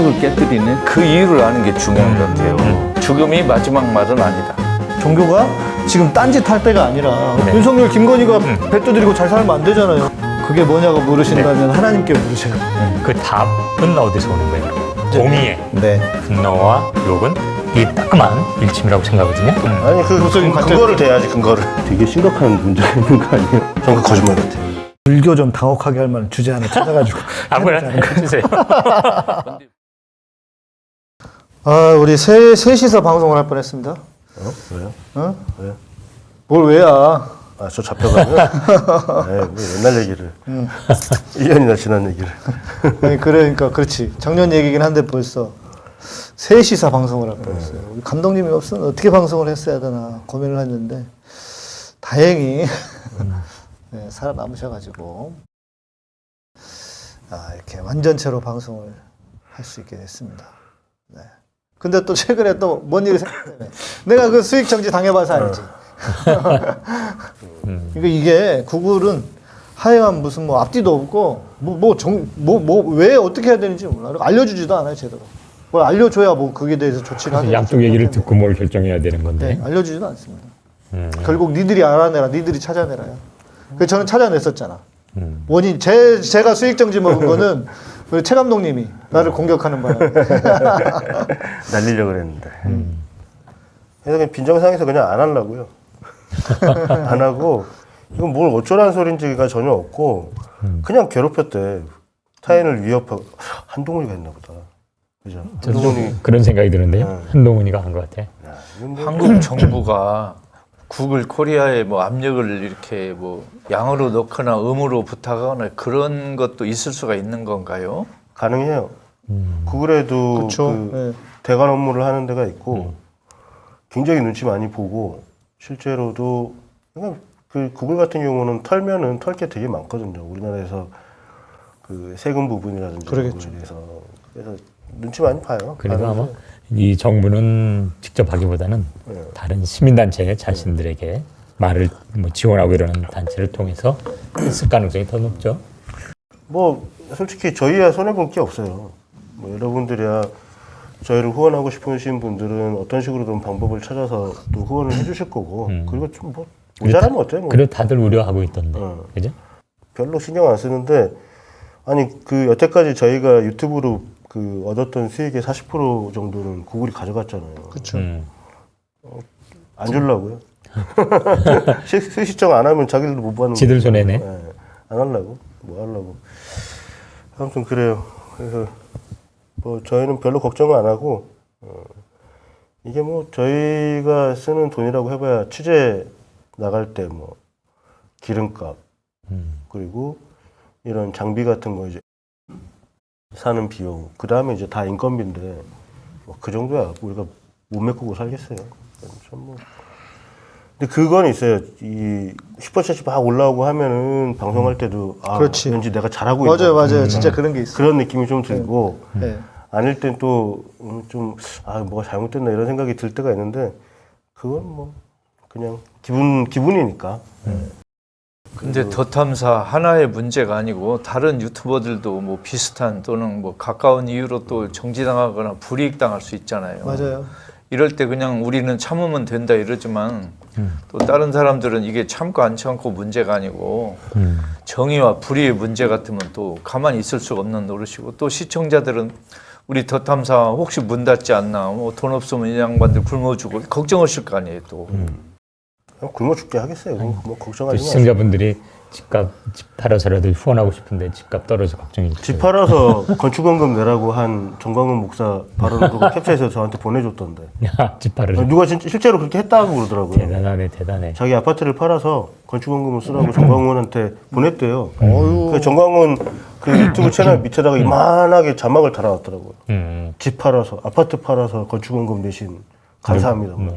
압력을 깨뜨리는 그 이유를 아는 게 중요한 것 같아요. 죽음이 마지막 말은 아니다. 종교가 지금 딴짓 할 때가 아니라 네. 윤석열, 김건희가 배 두드리고 잘 살면 안 되잖아요. 그게 뭐냐고 물으신다면 하나님께 물으셔요. 그 답은 어디서 오는 거예요? 공의의 네. 분노와 욕은 이 따끔한 일침이라고 생각하거든요. 아니 그 무슨 근- 근거를 대야지 근거를. 되게 심각한 문제가 있는 거 아니에요? 저는 그 거짓말 같아요. 불교 좀 당혹하게 할 만한 주제 하나 찾아가지고. 아무나 해주세요. 아, 우리 세, 셋이서 방송을 할 뻔했습니다. 어? 왜요? 어? 왜? 뭘 왜야? 아 저 잡혀가면 네, 뭐 옛날 얘기를 1년이나 지난 얘기를 아니 그러니까 그렇지. 작년 얘기긴 한데 벌써 셋이서 방송을 할 뻔했어요. 우리 감독님이 없으면 어떻게 방송을 했어야 되나 고민을 했는데 다행히 네, 살아남으셔가지고 아, 이렇게 완전체로 방송을 할 수 있게 됐습니다. 네. 근데 또 최근에 또 뭔 일이 생겼네. 내가 그 수익 정지 당해봐서 알지. 그러니까 이게 구글은 하여간 무슨 뭐 앞뒤도 없고 뭐 뭐 정 뭐 뭐 왜 어떻게 해야 되는지 몰라. 알려주지도 않아요 제대로. 뭘 알려줘야 뭐 그게 대해서 조치를 하는 양쪽 얘기를 듣고 뭘 결정해야 되는 건데. 네, 알려주지도 않습니다. 음. 결국 니들이 알아내라, 니들이 찾아내라요. 그 저는 찾아냈었잖아. 음. 원인 제 제가 수익 정지 먹은 거는 우리 최 감독님이 나를 공격하는 바람에 날리려고 그랬는데 음. 그래서 그냥 빈정상에서 그냥 안 하려고요 안 하고 이건 뭘 어쩌라는 소린지가 전혀 없고 그냥 괴롭혔대 타인을 위협하고 한동훈이가 했나 보다 그죠 한동훈이 좀 그런 생각이 드는데요. 네. 한동훈이가 한 것 같아. 뭐 한국 정부가 구글 코리아에 뭐 압력을 이렇게 뭐 양으로 넣거나 음으로 부탁하거나 그런 것도 있을 수가 있는 건가요? 가능해요 구글에도 그렇죠. 그 대관 업무를 하는 데가 있고 굉장히 눈치 많이 보고 실제로도 그냥 그 구글 같은 경우는 털면은 털 게 되게 많거든요. 우리나라에서 그 세금 부분이라든지 그러겠죠. 대해서 그래서 눈치 많이 봐요. 그래도 아마 가는데. 이 정부는 직접 하기보다는 네. 다른 시민단체 자신들에게 말을 뭐 지원하고 이러는 단체를 통해서 했을 가능성이 더 높죠. 뭐 솔직히 저희야 손해 볼 게 없어요. 뭐 여러분들이야 저희를 후원하고 싶으신 분들은 어떤 식으로든 방법을 찾아서 또 후원을 해주실 거고 그리고 좀뭐 모자라면 어때요? 뭐. 그래 다들 우려하고 있던데, 어. 그죠? 별로 신경 안 쓰는데 아니 그 여태까지 저희가 유튜브로 그 얻었던 수익의 40% 정도는 구글이 가져갔잖아요. 그렇죠. 음. 안 주려고요. 시- 수시청 안 하면 자기들도 못 받는 지들. 손해네. 예, 안 하려고 뭐 하려고. 아무튼 그래요. 그래서 뭐 저희는 별로 걱정을 안 하고 어, 이게 뭐 저희가 쓰는 돈이라고 해봐야 취재 나갈 때 뭐 기름값 음. 그리고 이런 장비 같은 거 이제 사는 비용 그 다음에 이제 다 인건비인데 뭐 그 정도야 우리가 못 메꾸고 살겠어요. 참 뭐. 근데 그건 있어요. 이 슈퍼챗이 막 올라오고 하면은 방송할 때도 아 그렇지. 왠지 내가 잘하고 맞아요, 있나. 맞아요. 진짜 그런 게 있어. 그런 느낌이 좀 들고 네. 아닐 땐 또 좀 아 뭐가 잘못됐나 이런 생각이 들 때가 있는데 그건 뭐 그냥 기분 기분이니까. 근데 더 탐사 하나의 문제가 아니고 다른 유튜버들도 뭐 비슷한 또는 뭐 가까운 이유로 또 정지당하거나 불이익 당할 수 있잖아요. 맞아요. 이럴 때 그냥 우리는 참으면 된다 이러지만 또 다른 사람들은 이게 참고 안 참고 문제가 아니고 음. 정의와 불의의 문제 같으면 또 가만히 있을 수가 없는 노릇이고 또 시청자들은 우리 더 탐사 혹시 문 닫지 않나 뭐 돈 없으면 이 양반들 굶어 죽고 걱정하실 거 아니에요 또 그냥 굶어 죽게 하겠어요. 뭐또 걱정하지 마세요. 시청자분들이 집값 집 팔아서 라도 후원하고 싶은데 집값 떨어져 걱정이 집 팔아서 건축원금 내라고 한 정광훈 목사 발언을 캡처해서 저한테 보내줬던데. 야, 집 팔으려. 누가 진짜 실제로 그렇게 했다고 그러더라고요. 대단하네, 대단해. 자기 아파트를 팔아서 건축원금을 쓰라고 정광훈한테 보냈대요. 어유. 그 정광훈 그 유튜브 채널 밑에다가 이만하게 자막을 달아놨더라고요. 음. 집 팔아서 아파트 팔아서 건축원금 내신 감사합니다. 음.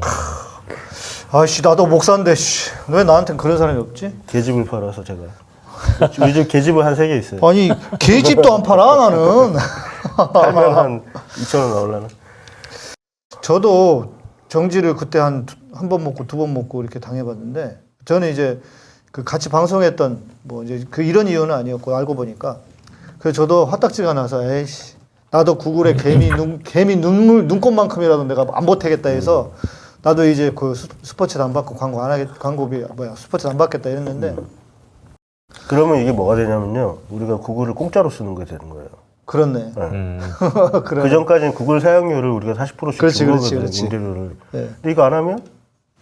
아씨 나도 목사인데 씨. 왜 나한텐 그런 사람이 없지? 계집을 팔아서 제가 우리 집 계집을 한 세 개 있어요. 아니 개집도 안 팔아 나는. 팔면 한 2천 원 나올라나? 저도 정지를 그때 한 한 번 먹고 두 번 먹고 이렇게 당해봤는데 저는 이제 그 같이 방송했던 뭐 이제 그 이런 이유는 아니었고 알고 보니까 그래서 저도 화딱지가 나서 에이씨 나도 구글에 개미 눈 개미 눈물 눈꽃만큼이라도 내가 안 보태겠다 해서 나도 이제 그 스- 스포츠 안 받고 광고 안 하겠 광고비 뭐야 스포츠 안 받겠다 이랬는데 그러면 이게 뭐가 되냐면요. 우리가 구글을 공짜로 쓰는 게 되는 거예요. 그렇네. 음. 그래. 그 전까지는 구글 사용료를 우리가 40%씩 그렇지, 준 그렇지. 그렇지. 임대료를. 네. 근데 이거 안 하면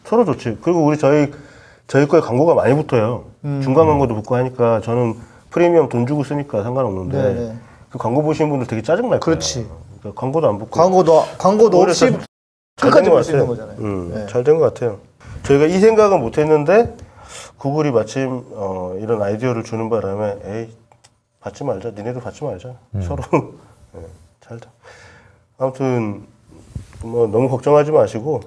서로 좋지. 그리고 우리 저희 저희 거에 광고가 많이 붙어요. 음. 중간 광고도 붙고 하니까 저는 프리미엄 돈 주고 쓰니까 상관없는데 네, 네. 그 광고 보시는 분들 되게 짜증 날 거예요. 그렇지. 그러니까 광고도 안 붙고 광고도 광고도 없이 잘 끝까지 된볼것수 있는 같아요. 거잖아요. 음, 네. 잘된 것 같아요. 저희가 이 생각은 못했는데 구글이 마침 어, 이런 아이디어를 주는 바람에 에이 받지 말자. 니네도 받지 말자. 서로 예, 잘 돼. 아무튼 뭐 너무 걱정하지 마시고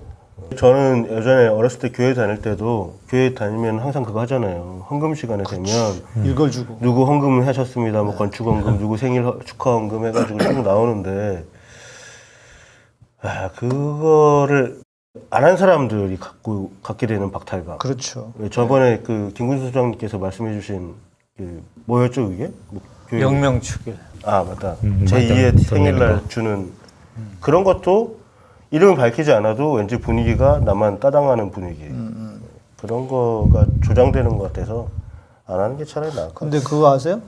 저는 예전에 어렸을 때 교회 다닐 때도 교회 다니면 항상 그거 하잖아요. 헌금 시간에 되면 읽어주고 누구 헌금을 하셨습니다. 네. 뭐 건축 헌금, 누구 생일 허- 축하 헌금 해가지고 쭉 나오는데 아 그거를 안 한 사람들이 갖고 갖게 되는 박탈감. 그렇죠. 왜 저번에 그 김군수 소장님께서 말씀해주신 그 뭐였죠 그게? 뭐 영명축일. 아 맞다. 음, 제 맞다. 2의 돈 생일날 내는 거. 주는 그런 것도 이름을 밝히지 않아도 왠지 분위기가 나만 따당하는 분위기. 음, 그런 거가 조장되는 것 같아서 안 하는 게 차라리 나을 것 근데 그거 아세요?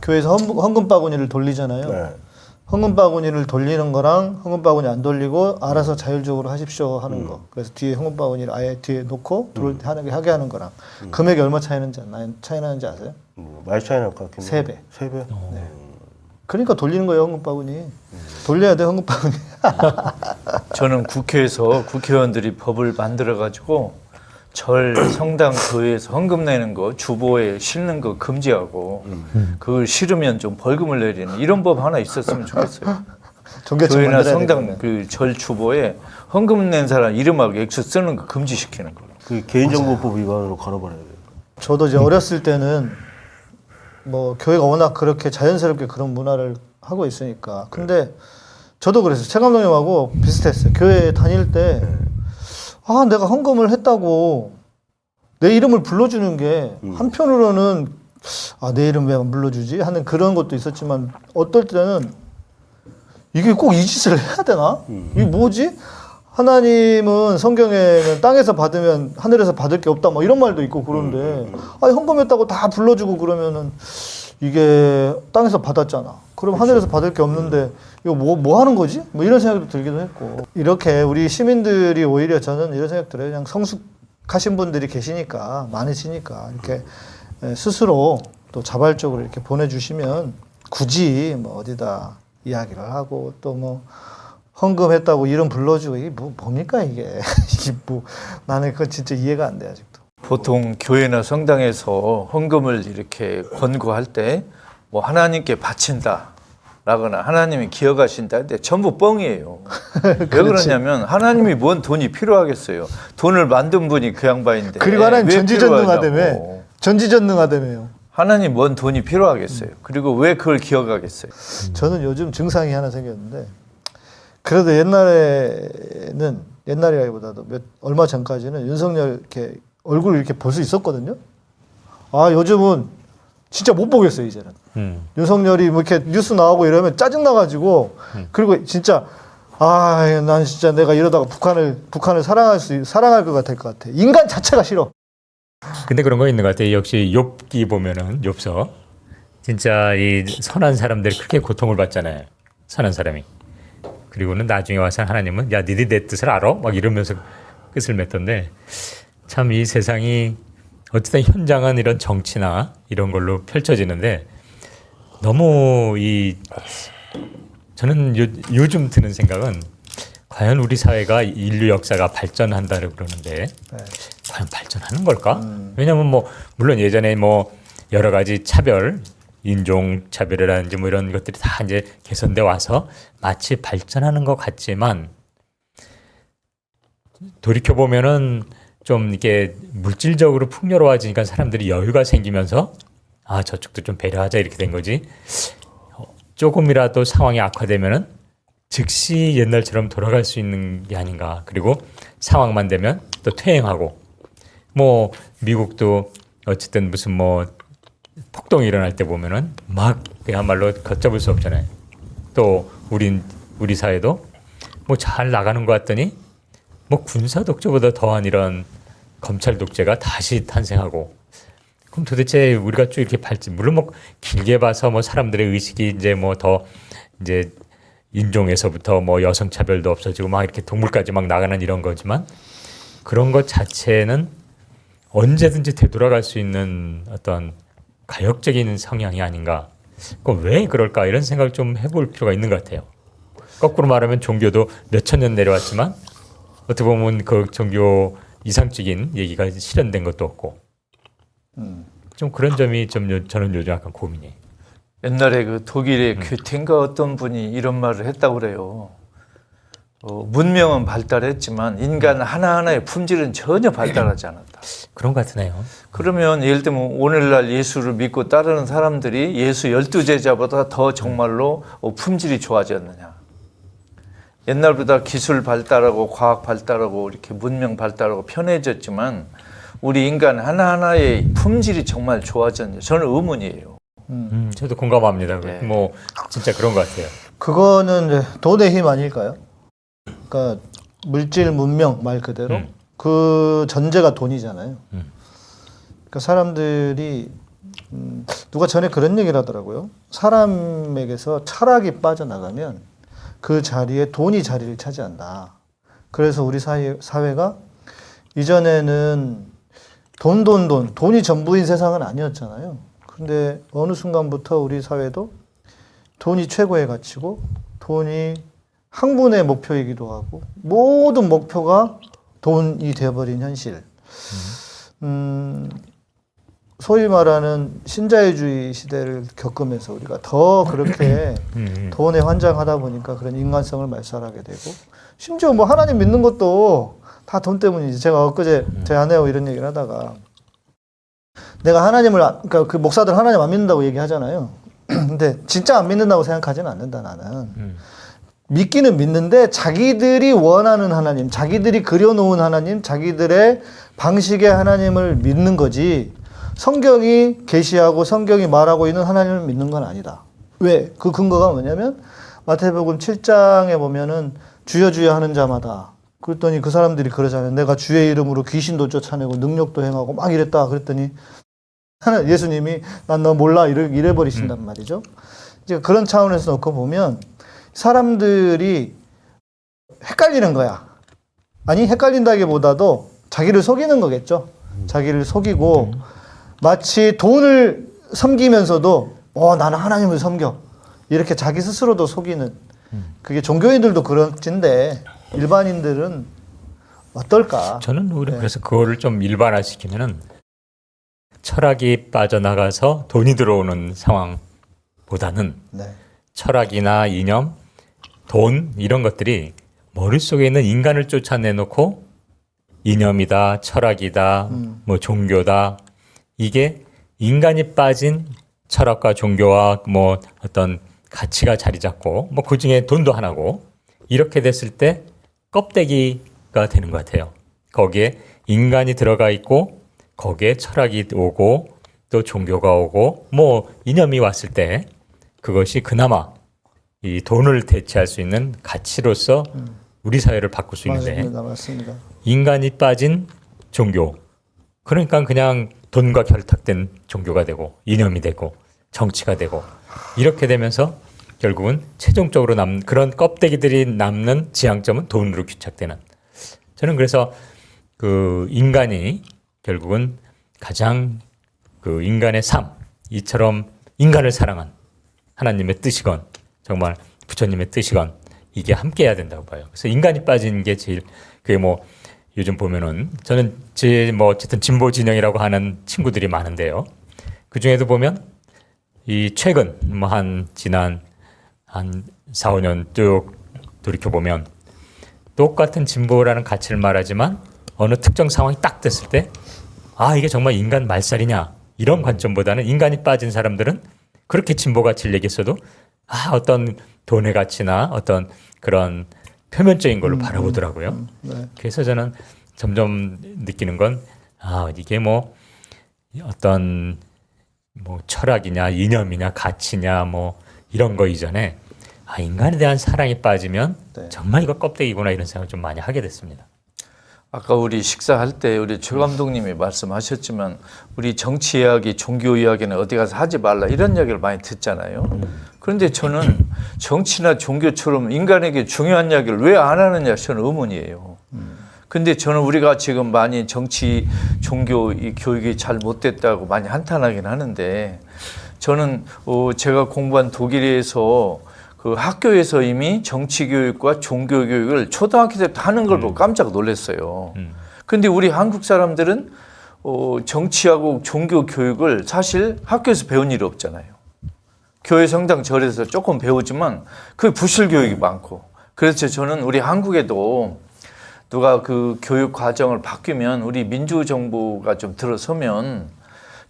교회에서 헌, 헌금 바구니를 돌리잖아요. 같아요. 네. 헌금 바구니를 돌리는 거랑 헌금 바구니 안 돌리고 알아서 자율적으로 하십시오 하는 거. 그래서 뒤에 헌금 바구니를 아예 뒤에 놓고 들어올 때 하게 하게 하는 거랑 금액이 얼마 차이 나는지 나- 차이 나는지 아세요? 뭐 많이 차이 날 것 같긴 세 배. 세 배? 그러니까 돌리는 거예요 헌금 바구니. 돌려야 돼 헌금 바구니. 저는 국회에서 국회의원들이 법을 만들어 가지고 절, 성당, 교회에서 헌금 내는 거 주보에 실는 거 금지하고 그걸 싫으면 좀 벌금을 내리는 이런 법 하나 있었으면 좋겠어요. 교회나 성당. 그 절 주보에 헌금 낸 사람 이름하고 액수 쓰는 거 금지시키는 거. 그 개인정보법 위반으로 걸어버려야 돼요. 저도 이제 어렸을 때는 뭐 교회가 워낙 그렇게 자연스럽게 그런 문화를 하고 있으니까. 근데 저도 그랬어요. 최 감독님하고 비슷했어요. 교회 다닐 때 아, 내가 헌금을 했다고 내 이름을 불러주는 게 한편으로는 아, 내 이름 왜 안 불러주지? 하는 그런 것도 있었지만 어떨 때는 이게 꼭 이 짓을 해야 되나? 이게 뭐지? 하나님은 성경에는 땅에서 받으면 하늘에서 받을 게 없다 뭐 이런 말도 있고 그런데 아 헌금했다고 다 불러주고 그러면은 이게 땅에서 받았잖아. 그럼 하늘에서 받을 게 없는데 이거 뭐, 뭐 하는 거지? 뭐 이런 생각도 들기도 했고 이렇게 우리 시민들이 오히려 저는 이런 생각 들어요. 그냥 성숙하신 분들이 계시니까 많으시니까 이렇게 에, 스스로 또 자발적으로 이렇게 보내주시면 굳이 뭐 어디다 이야기를 하고 또뭐 헌금했다고 이름 불러주고 이게 뭐 뭡니까 이게 이게 뭐 나는 그거 진짜 이해가 안 돼 아직도. 보통 교회나 성당에서 헌금을 이렇게 권고할 때 뭐 하나님께 바친다. 라거나 하나님이 기억하신다 근데 전부 뻥이에요. 왜 그러냐면 하나님이 뭔 돈이 필요하겠어요. 돈을 만든 분이 그 양반인데. 그리고 하나님 왜 전지전능하다며. 전지전능하다면 하나님 뭔 돈이 필요하겠어요. 그리고 왜 그걸 기억하겠어요. 저는 요즘 증상이 하나 생겼는데 그래도 옛날에는 옛날이라기보다도 몇 얼마 전까지는 윤석열 이렇게 얼굴을 이렇게 볼 수 있었거든요. 아 요즘은 진짜 못 보겠어요 이제는. 음. 윤석열이 뭐 이렇게 뉴스 나오고 이러면 짜증 나가지고 그리고 진짜 아, 난 진짜 내가 이러다가 북한을 북한을 사랑할 수 사랑할 것 같을 것 같아. 인간 자체가 싫어. 근데 그런 거 있는 것 같아요. 역시 욥기 보면은 욥서 진짜 이 선한 사람들이 그렇게 고통을 받잖아요. 선한 사람이. 그리고는 나중에 와서 하나님은 야 니들 내 뜻을 알아? 막 이러면서 끝을 맺던데 참 이 세상이 어쨌든 현장은 이런 정치나 이런 걸로 펼쳐지는데 너무 이 저는 요, 요즘 드는 생각은 과연 우리 사회가 인류 역사가 발전한다고 그러는데 네. 과연 발전하는 걸까? 왜냐하면 뭐 물론 예전에 뭐 여러 가지 차별, 인종 차별이라든지 뭐 이런 것들이 다 이제 개선돼 와서 마치 발전하는 것 같지만 돌이켜 보면은 좀 이게 물질적으로 풍요로워지니까 사람들이 여유가 생기면서 아 저쪽도 좀 배려하자 이렇게 된 거지. 어, 조금이라도 상황이 악화되면은 즉시 옛날처럼 돌아갈 수 있는 게 아닌가. 그리고 상황만 되면 또 퇴행하고 뭐 미국도 어쨌든 무슨 뭐 폭동이 일어날 때 보면은 막 그야말로 걷잡을 수 없잖아요. 또 우린 우리 사회도 뭐 잘 나가는 것 같더니 뭐 군사 독재보다 더한 이런 검찰 독재가 다시 탄생하고 그럼 도대체 우리가 쭉 이렇게 발전 물론 뭐 길게 봐서 뭐 사람들의 의식이 이제 뭐 더 이제 인종에서부터 뭐 여성 차별도 없어지고 막 이렇게 동물까지 막 나가는 이런 거지만 그런 것 자체는 언제든지 되돌아갈 수 있는 어떤 가역적인 성향이 아닌가. 그럼 왜 그럴까 이런 생각을 좀 해볼 필요가 있는 것 같아요. 거꾸로 말하면 종교도 몇천 년 내려왔지만 어떻게 보면 그 종교 이상적인 얘기가 실현된 것도 없고 좀 그런 점이 좀 요- 저는 요즘 약간 고민이에요. 옛날에 그 독일의 괴텐가 어떤 분이 이런 말을 했다고 그래요. 어, 문명은 발달했지만 인간 하나하나의 품질은 전혀 발달하지 않았다. 그런 것 같으네요. 그러면 예를 들면 오늘날 예수를 믿고 따르는 사람들이 예수 열두 제자보다 더 정말로 어, 품질이 좋아졌느냐. 옛날보다 기술 발달하고 과학 발달하고 이렇게 문명 발달하고 편해졌지만 우리 인간 하나하나의 품질이 정말 좋아졌냐. 저는 의문이에요. 음, 저도 공감합니다. 네. 뭐 진짜 그런 것 같아요. 그거는 돈의 힘 아닐까요? 그러니까 물질 문명 말 그대로 음. 그 전제가 돈이잖아요. 음. 그러니까 사람들이 음, 누가 전에 그런 얘기를 하더라고요. 사람에게서 철학이 빠져나가면 그 자리에 돈이 자리를 차지한다. 그래서 우리 사회, 사회가 이전에는 돈, 돈, 돈, 돈이 전부인 세상은 아니었잖아요. 근데 어느 순간부터 우리 사회도 돈이 최고의 가치고 돈이 학문의 목표이기도 하고 모든 목표가 돈이 되어버린 현실. 음, 소위 말하는 신자유주의 시대를 겪으면서 우리가 더 그렇게 음, 돈에 환장하다 보니까 그런 인간성을 말살하게 되고 심지어 뭐 하나님 믿는 것도 다 돈 때문이지. 제가 엊그제 제 아내하고 이런 얘기를 하다가 내가 하나님을 안- 그러니까 그 목사들 하나님 안 믿는다고 얘기하잖아요. 근데 진짜 안 믿는다고 생각하지는 않는다 나는. 음. 믿기는 믿는데 자기들이 원하는 하나님, 자기들이 그려놓은 하나님, 자기들의 방식의 하나님을 믿는 거지. 성경이 계시하고 성경이 말하고 있는 하나님을 믿는 건 아니다. 왜? 그 근거가 뭐냐면 마태복음 7장에 보면은 주여 주여 하는 자마다 그랬더니 그 사람들이 그러잖아요. 내가 주의 이름으로 귀신도 쫓아내고 능력도 행하고 막 이랬다. 그랬더니 하나 예수님이 난 너 몰라 이래, 이래 버리신단 말이죠. 이제 그런 차원에서 놓고 보면 사람들이 헷갈리는 거야. 아니 헷갈린다기보다도 자기를 속이는 거겠죠. 자기를 속이고 마치 돈을 섬기면서도 어 나는 하나님을 섬겨 이렇게 자기 스스로도 속이는 그게 종교인들도 그런진데 일반인들은 어떨까? 저는 오히려 네. 그래서 그거를 좀 일반화시키면은 철학이 빠져나가서 돈이 들어오는 상황보다는 네. 철학이나 이념, 돈 이런 것들이 머릿속에 있는 인간을 쫓아내놓고 이념이다, 철학이다, 음. 뭐 종교다 이게 인간이 빠진 철학과 종교와 뭐 어떤 가치가 자리 잡고 뭐 그 중에 돈도 하나고 이렇게 됐을 때 껍데기가 되는 것 같아요. 거기에 인간이 들어가 있고 거기에 철학이 오고 또 종교가 오고 뭐 이념이 왔을 때 그것이 그나마 이 돈을 대체할 수 있는 가치로서 우리 사회를 바꿀 수 있는데 맞습니다, 맞습니다. 인간이 빠진 종교. 그러니까 그냥 돈과 결탁된 종교가 되고 이념이 되고 정치가 되고 이렇게 되면서 결국은 최종적으로 남 그런 껍데기들이 남는 지향점은 돈으로 귀착되는. 저는 그래서 그 인간이 결국은 가장 그 인간의 삶 이처럼 인간을 사랑한 하나님의 뜻이건 정말 부처님의 뜻이건 이게 함께해야 된다고 봐요. 그래서 인간이 빠진 게 제일 그게 뭐 요즘 보면은 저는 제 뭐 어쨌든 진보 진영이라고 하는 친구들이 많은데요. 그 중에도 보면 이 최근 뭐 한 지난 한 4, 5년 쭉 돌이켜 보면 똑같은 진보라는 가치를 말하지만 어느 특정 상황이 딱 됐을 때 아 이게 정말 인간 말살이냐 이런 관점보다는 인간이 빠진 사람들은 그렇게 진보 가치를 얘기했어도 아 어떤 돈의 가치나 어떤 그런 표면적인 걸로 바라보더라고요. 네. 그래서 저는 점점 느끼는 건 아 이게 뭐 어떤 뭐 철학이냐 이념이냐 가치냐 뭐 이런 거 이전에 아 인간에 대한 사랑이 빠지면 네. 정말 이거 껍데기구나 이런 생각을 좀 많이 하게 됐습니다. 아까 우리 식사할 때 우리 최 감독님이 말씀하셨지만 우리 정치 이야기, 종교 이야기는 어디 가서 하지 말라 이런 이야기를 많이 듣잖아요. 그런데 저는 정치나 종교처럼 인간에게 중요한 이야기를 왜 안 하느냐 저는 의문이에요. 근데 저는 우리가 지금 많이 정치, 종교 이 교육이 잘 못됐다고 많이 한탄하긴 하는데 저는 어, 제가 공부한 독일에서 그 학교에서 이미 정치 교육과 종교 교육을 초등학교 때부터 하는 걸 보고 깜짝 놀랐어요. 근데 우리 한국 사람들은 어, 정치하고 종교 교육을 사실 학교에서 배운 일이 없잖아요. 교회 성당 절에서 조금 배우지만 그게 부실 교육이 많고 그래서 저는 우리 한국에도 누가 그 교육 과정을 바뀌면 우리 민주정부가 좀 들어서면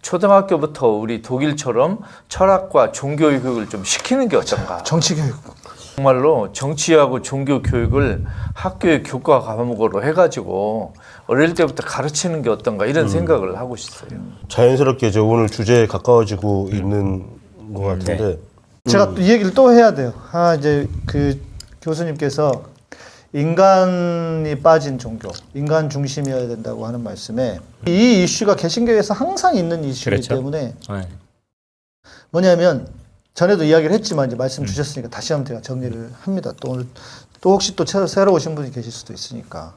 초등학교부터 우리 독일처럼 철학과 종교 교육을 좀 시키는 게 어떤가. 정치 교육. 정말로 정치하고 종교 교육을 학교의 교과 과목으로 해가지고 어릴 때부터 가르치는 게 어떤가 이런 생각을 하고 있어요. 자연스럽게 저 오늘 주제에 가까워지고 있는 것 같은데 제가 또 이 얘기를 또 해야 돼요. 아 이제 그 교수님께서 인간이 빠진 종교, 인간 중심이어야 된다고 하는 말씀에 이 이슈가 개신교에서 항상 있는 이슈이기 그렇죠. 때문에 네. 뭐냐면 전에도 이야기를 했지만 이제 말씀 주셨으니까 다시 한번 제가 정리를 합니다. 또 오늘 또 혹시 또 새로, 새로 오신 분이 계실 수도 있으니까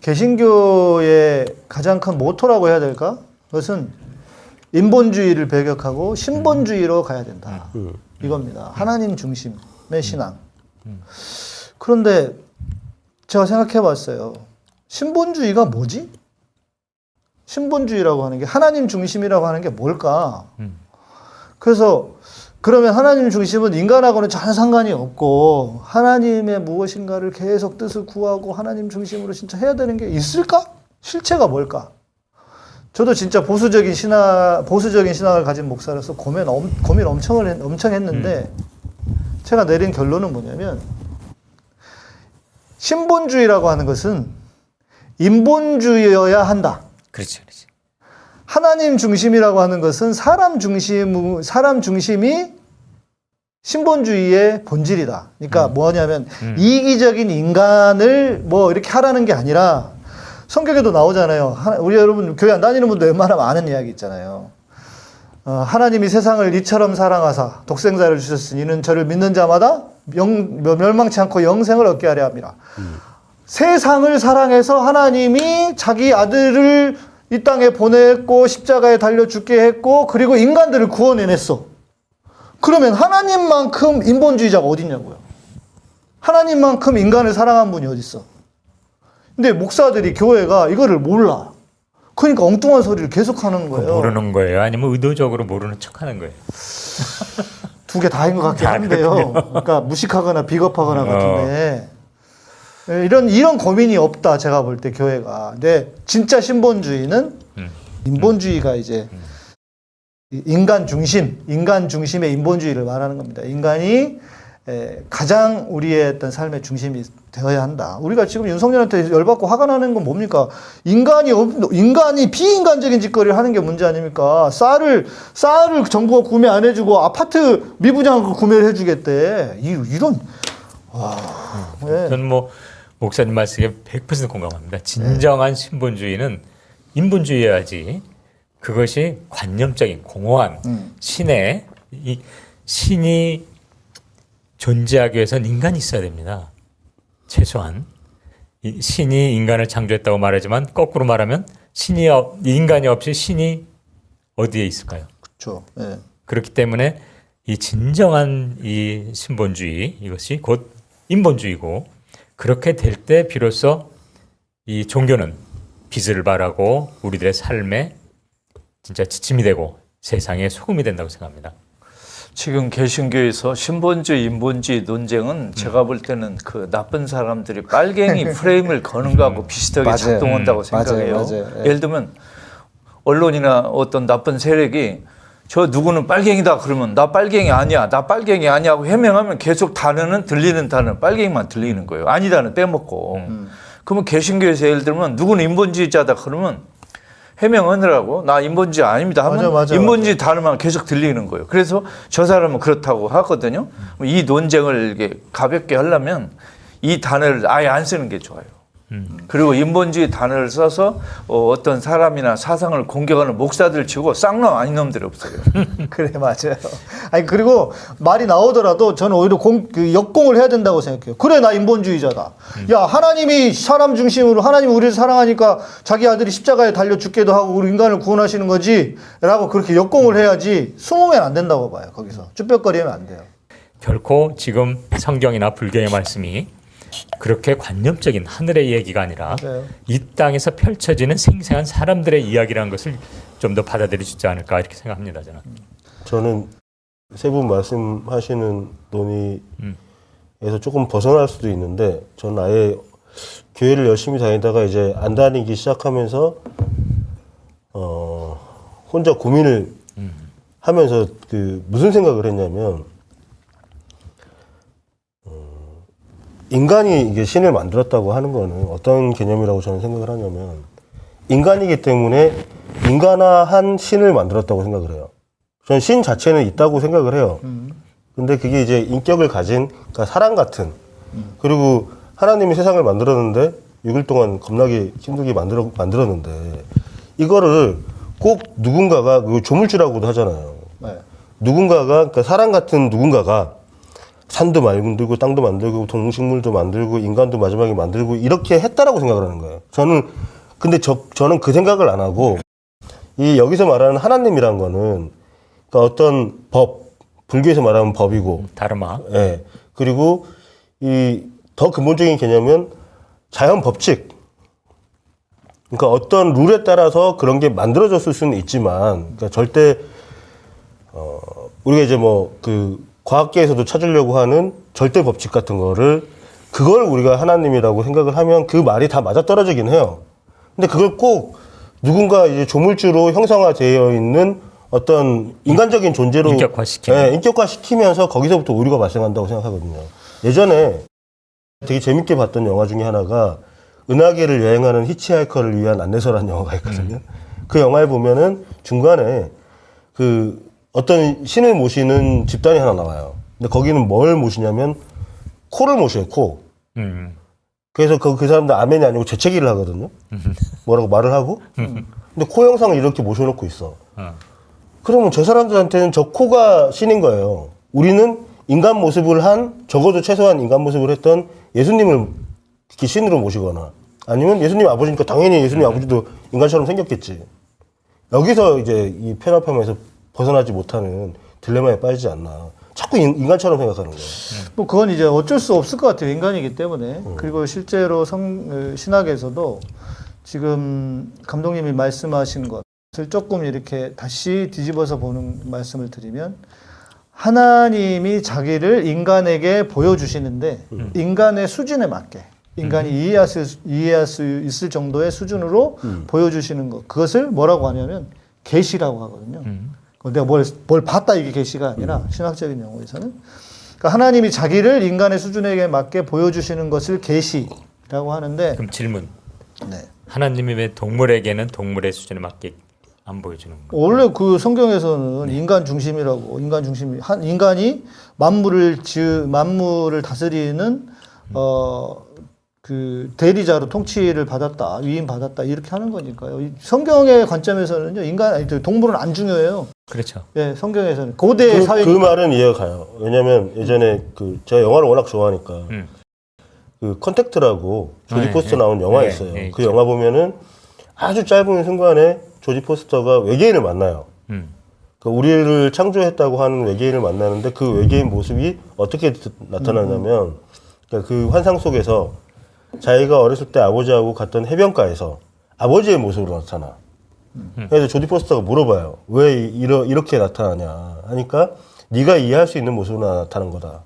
개신교의 가장 큰 모토라고 해야 될까? 그것은 인본주의를 배격하고 신본주의로 가야 된다. 이겁니다. 하나님 중심의 신앙. 그런데 제가 생각해 봤어요. 신본주의가 뭐지? 신본주의라고 하는 게 하나님 중심이라고 하는 게 뭘까? 그래서 그러면 하나님 중심은 인간하고는 전혀 상관이 없고 하나님의 무엇인가를 계속 뜻을 구하고 하나님 중심으로 진짜 해야 되는 게 있을까? 실체가 뭘까? 저도 진짜 보수적인 신학 보수적인 신학을 가진 목사로서 고민 엄, 고민 엄청 했, 엄청 했는데 제가 내린 결론은 뭐냐면 신본주의라고 하는 것은 인본주의여야 한다. 그렇죠, 그렇죠. 하나님 중심이라고 하는 것은 사람 중심 사람 중심이 신본주의의 본질이다. 그러니까 뭐냐면 이기적인 인간을 뭐 이렇게 하라는 게 아니라 성경에도 나오잖아요. 우리 여러분 교회 안 다니는 분도 웬만하면 아는 이야기 있잖아요. 어, 하나님이 세상을 이처럼 사랑하사 독생자를 주셨으니 이는 저를 믿는 자마다 영- 멸망치 않고 영생을 얻게 하려 합니다. 세상을 사랑해서 하나님이 자기 아들을 이 땅에 보냈고 십자가에 달려 죽게 했고 그리고 인간들을 구원해냈어. 그러면 하나님만큼 인본주의자가 어딨냐고요. 하나님만큼 인간을 사랑한 분이 어딨어. 근데 목사들이 교회가 이거를 몰라. 그러니까 엉뚱한 소리를 계속 하는 거예요. 모르는 거예요. 아니면 의도적으로 모르는 척하는 거예요. 두 개 다인 것 같긴 한데요. 그러니까 무식하거나 비겁하거나 어. 같은데 예, 이런 이런 고민이 없다 제가 볼 때 교회가. 근데 진짜 신본주의는 음. 인본주의가 이제 이 인간 중심, 인간 중심의 인본주의를 말하는 겁니다. 인간이 에, 가장 우리의 어떤 삶의 중심이 되어야 한다. 우리가 지금 윤석열한테 열받고 화가 나는 건 뭡니까? 인간이 없- 인간이 비인간적인 짓거리를 하는 게 문제 아닙니까? 쌀을 쌀을 정부가 구매 안 해주고 아파트 미분양 구매를 해주겠대. 이, 이런 와, 예. 저는 뭐 목사님 말씀에 100% 공감합니다. 진정한 신본주의는 인본주의여야지. 그것이 관념적인 공허한 음. 신의 이 신이 존재하기 위해서는 인간이 있어야 됩니다. 최소한 이 신이 인간을 창조했다고 말하지만 거꾸로 말하면 신이 없, 인간이 없이 신이 어디에 있을까요? 그렇죠. 예. 그렇기 때문에 이 진정한 이 신본주의 이것이 곧 인본주의고 그렇게 될 때 비로소 이 종교는 빛을 발하고 우리들의 삶에 진짜 지침이 되고 세상의 소금이 된다고 생각합니다. 지금 개신교에서 신본주의, 인본주의 논쟁은 제가 볼 때는 그 나쁜 사람들이 빨갱이 프레임을 거는 거하고 비슷하게 맞아요. 작동한다고 음, 생각해요. 맞아요, 맞아요. 예. 예를 들면 언론이나 어떤 나쁜 세력이 저 누구는 빨갱이다 그러면 나 빨갱이 아니야, 나 빨갱이 아니야고 해명하면 계속 단어는 들리는 단어 빨갱이만 들리는 거예요. 아니다는 빼먹고. 그러면 개신교에서 예를 들면 누구는 인본주의자다 그러면 해명하느라고 나 인본주의 아닙니다 하면 맞아, 맞아, 인본주의 단어만 계속 들리는 거예요. 그래서 저 사람은 그렇다고 하거든요. 이 논쟁을 이게 가볍게 하려면 이 단어를 아예 안 쓰는 게 좋아요. 그리고 인본주의 단어를 써서 어, 어떤 사람이나 사상을 공격하는 목사들 치고 쌍놈 아닌 놈들이 없어요. 그래 맞아요. 아니 그리고 말이 나오더라도 저는 오히려 공, 그 역공을 해야 된다고 생각해요. 그래 나 인본주의자다. 야 하나님이 사람 중심으로 하나님 이 우리를 사랑하니까 자기 아들이 십자가에 달려 죽게도 하고 우리 인간을 구원하시는 거지라고 그렇게 역공을 해야지 숨으면 안 된다고 봐요. 거기서 쭈뼛거리면 안 돼요. 결코 지금 성경이나 불교의 말씀이 그렇게 관념적인 하늘의 얘기가 아니라 맞아요. 이 땅에서 펼쳐지는 생생한 사람들의 이야기라는 것을 좀더 있지 않을까 이렇게 생각합니다 저는. 저는 세 분 말씀하시는 논의에서 음. 조금 벗어날 수도 있는데 저는 아예 교회를 열심히 다니다가 이제 안 다니기 시작하면서 어 혼자 고민을 하면서 그 무슨 생각을 했냐면 인간이 이게 신을 만들었다고 하는 거는 어떤 개념이라고 저는 생각을 하냐면 인간이기 때문에 인간화한 신을 만들었다고 생각을 해요. 저는 신 자체는 있다고 생각을 해요. 근데 그게 이제 인격을 가진 그러니까 사람 같은 그리고 하나님이 세상을 만들었는데 6일 동안 겁나게 힘들게 만들어 만들었는데 이거를 꼭 누군가가 그 조물주라고도 하잖아요. 네. 누군가가 그러니까 사람 같은 누군가가 산도 만들고 땅도 만들고 동식물도 만들고 인간도 마지막에 만들고 이렇게 했다라고 생각을 하는 거예요. 저는 근데 저 저는 그 생각을 안 하고 이 여기서 말하는 하나님이란 거는 그러니까 어떤 법 불교에서 말하는 법이고 다르마. 예. 그리고 이 더 근본적인 개념은 자연 법칙. 그러니까 어떤 룰에 따라서 그런 게 만들어졌을 수는 있지만, 그러니까 절대 어 우리가 이제 뭐그 과학계에서도 찾으려고 하는 절대 법칙 같은 거를 그걸 우리가 하나님이라고 생각을 하면 그 말이 다 맞아 떨어지긴 해요. 근데 그걸 꼭 누군가 이제 조물주로 형성화되어 있는 어떤 인간적인 존재로 인격화시키는. 예, 인격화시키면서 거기서부터 오류가 발생한다고 생각하거든요. 예전에 되게 재밌게 봤던 영화 중에 하나가 은하계를 여행하는 히치하이커를 위한 안내서라는 영화가 있거든요. 그 영화에 보면은 중간에 그 어떤 신을 모시는 집단이 하나 나와요. 근데 거기는 뭘 모시냐면 코를 모셔요, 코. 음. 그래서 그, 그 사람들 아멘이 아니고 재채기를 하거든요. 뭐라고 말을 하고. 근데 코 형상을 이렇게 모셔놓고 있어. 어. 그러면 저 사람들한테는 저 코가 신인 거예요. 우리는 인간 모습을 한, 적어도 최소한 인간 모습을 했던 예수님을 이렇게 신으로 모시거나 아니면 예수님 아버지니까 당연히 예수님 아버지도 인간처럼 생겼겠지. 여기서 이제 이 편협함에서 벗어나지 못하는 딜레마에 빠지지 않나. 자꾸 인, 인간처럼 생각하는 거예요. 뭐 그건 이제 어쩔 수 없을 것 같아요. 인간이기 때문에. 그리고 실제로 성, 어, 신학에서도 지금 감독님이 말씀하신 것을 조금 이렇게 다시 뒤집어서 보는 말씀을 드리면 하나님이 자기를 인간에게 보여주시는데 인간의 수준에 맞게 인간이 이해할 수, 이해할 수 있을 정도의 수준으로 보여주시는 것 그것을 뭐라고 하냐면 계시라고 하거든요. 그 내가 뭘, 뭘 봤다 이게 계시가 아니라 신학적인 용어에서는 그러니까 하나님이 자기를 인간의 수준에게 맞게 보여주시는 것을 계시라고 하는데 그럼 질문. 네. 하나님이 왜 동물에게는 동물의 수준에 맞게 안 보여주는 거? 원래 그 성경에서는 인간 중심이라고 인간 중심 한 인간이 만물을 지 만물을 다스리는 어 그 대리자로 통치를 받았다 위임 받았다 이렇게 하는 거니까요. 이 성경의 관점에서는요 인간 아니 동물은 안 중요해요. 그렇죠. 예, 성경에서는 고대 그, 사회 그 말은 이해가 가요. 왜냐면 예전에 그 제가 영화를 워낙 좋아하니까 음. 그 컨택트라고 조디 네, 포스터 네. 나온 영화 네, 있어요. 네, 그 있죠. 영화 보면은 아주 짧은 순간에 조디 포스터가 외계인을 만나요. 음. 그 우리를 창조했다고 하는 외계인을 만나는데 그 외계인 모습이 어떻게 나타나냐면 그러니까 그 환상 속에서 자기가 어렸을 때 아버지하고 갔던 해변가에서 아버지의 모습으로 나타나. 그래서 조디 포스터가 물어봐요. 왜 이러, 이렇게 나타나냐 하니까 네가 이해할 수 있는 모습으로 나타난 거다.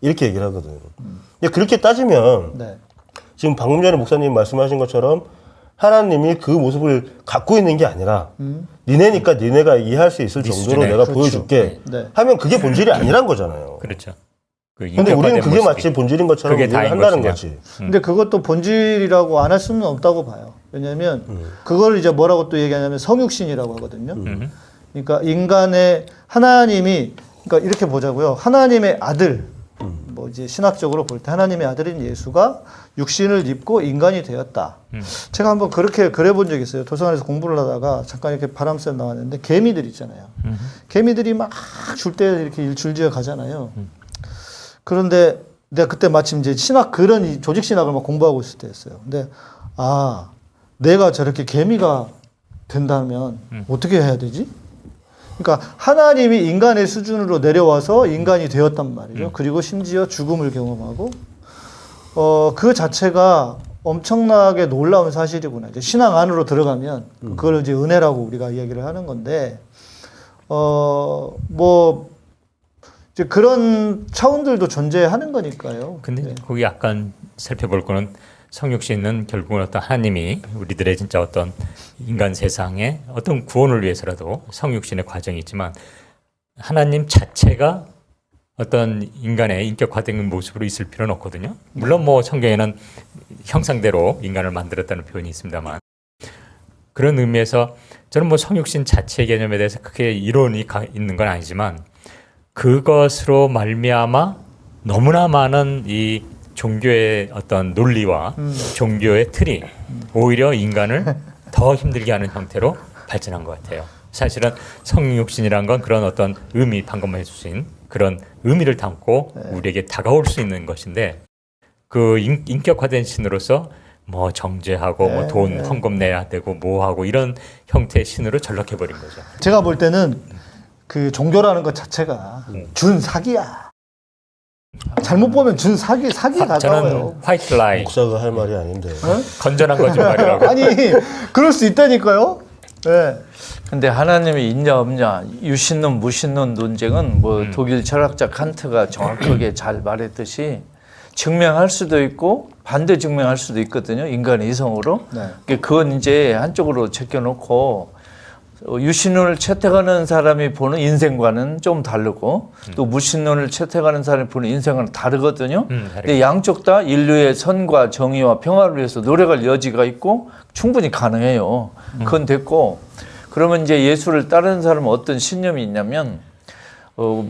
이렇게 얘기를 하거든. 근데 그렇게 따지면 네. 지금 방금 전에 목사님 말씀하신 것처럼 하나님이 그 모습을 갖고 있는 게 아니라 니네니까 니네가 이해할 수 있을 네 정도로. 내가 그렇죠. 보여줄게 네. 하면 그게 본질이 아니란 거잖아요. 그렇죠. 그 근데 우리는 그게 모습이. 마치 본질인 것처럼 그게 한다는 것이냐. 거지. 근데 그것도 본질이라고 안 할 수는 없다고 봐요. 왜냐하면 음. 그걸 이제 뭐라고 또 얘기하냐면 성육신이라고 하거든요. 음. 그러니까 인간의 하나님이 그러니까 이렇게 보자고요. 하나님의 아들 뭐 이제 신학적으로 볼 때 하나님의 아들인 예수가 육신을 입고 인간이 되었다. 제가 한번 그렇게 그래 본 적이 있어요. 도서관에서 공부를 하다가 잠깐 이렇게 바람 쐬 나왔는데 개미들 있잖아요. 개미들이 막 줄 때 이렇게 줄지어 가잖아요. 그런데 내가 그때 마침 이제 신학 그런 이 조직 신학을 막 공부하고 있을 때였어요. 근데 아 내가 저렇게 개미가 된다면 어떻게 해야 되지? 그러니까 하나님이 인간의 수준으로 내려와서 인간이 되었단 말이죠. 그리고 심지어 죽음을 경험하고 어 그 자체가 엄청나게 놀라운 사실이구나. 이제 신앙 안으로 들어가면 그걸 이제 은혜라고 우리가 이야기를 하는 건데 어 뭐 이제 그런 차원들도 존재하는 거니까요. 근데 네. 거기 약간 살펴볼 거는 성육신은 결국은 어떤 하나님이 우리들의 진짜 어떤 인간 세상에 어떤 구원을 위해서라도 성육신의 과정이 있지만 하나님 자체가 어떤 인간의 인격화된 모습으로 있을 필요는 없거든요. 물론 뭐 성경에는 형상대로 인간을 만들었다는 표현이 있습니다만 그런 의미에서 저는 뭐 성육신 자체 개념에 대해서 크게 이론이 가- 있는 건 아니지만 그것으로 말미암아 너무나 많은 이 종교의 어떤 논리와 종교의 틀이 오히려 인간을 더 힘들게 하는 형태로 발전한 것 같아요. 사실은 성육신이란 건 그런 어떤 의미 방금 해주신 그런 의미를 담고 우리에게 다가올 수 있는 것인데 그 인, 인격화된 신으로서 뭐 정죄하고 뭐돈 헌금 내야 되고 뭐 하고 이런 형태의 신으로 전락해 버린 거죠. 제가 볼 때는 그 종교라는 것 자체가 준 사기야. 잘못 보면 준 사기 사기 화- 가까워요. 저는 화이트 라이 목사가 할 말이 아닌데. 건전한 거짓말이라고. 아니 그럴 수 있다니까요. 네. 근데 하나님이 있냐 없냐 유신론 무신론 논쟁은 뭐 독일 철학자 칸트가 정확하게 잘 말했듯이 증명할 수도 있고 반대 증명할 수도 있거든요 인간의 이성으로 네. 그건 이제 한쪽으로 제껴놓고 어, 유신론을 채택하는 사람이 보는 인생과는 좀 다르고 또 무신론을 채택하는 사람이 보는 인생과는 다르거든요. 음. 근데 양쪽 다 인류의 선과 정의와 평화를 위해서 노력할 여지가 있고 충분히 가능해요. 그건 됐고 그러면 이제 예수를 따르는 사람은 어떤 신념이 있냐면 어,